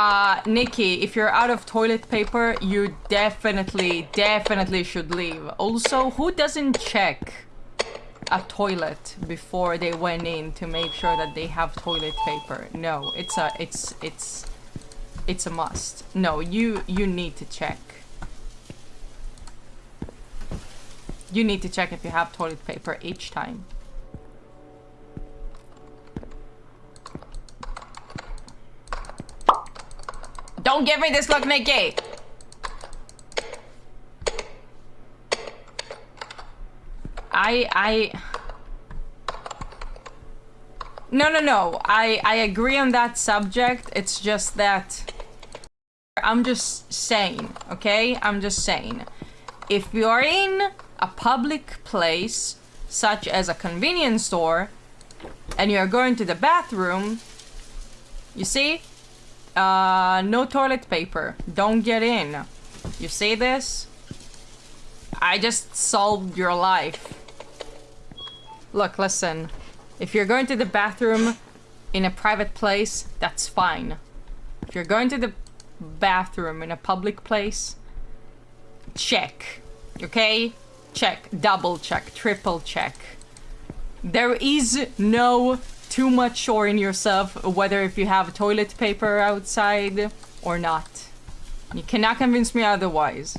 Uh, Nikki, if you're out of toilet paper, you definitely, definitely should leave. Also, who doesn't check a toilet before they went in to make sure that they have toilet paper? No, it's a, it's, it's, it's a must. No, you, you need to check. You need to check if you have toilet paper each time. Don't give me this look, Nikki! I, I... No, no, no. I, I agree on that subject. It's just that... I'm just saying, okay? I'm just saying. If you're in a public place, such as a convenience store, and you're going to the bathroom, you see? Uh, no toilet paper. Don't get in. You see this? I just solved your life. Look, listen. If you're going to the bathroom in a private place, that's fine. If you're going to the bathroom in a public place, check. Okay? Check. Double check. Triple check. There is no too much sure in yourself whether if you have toilet paper outside or not. You cannot convince me otherwise.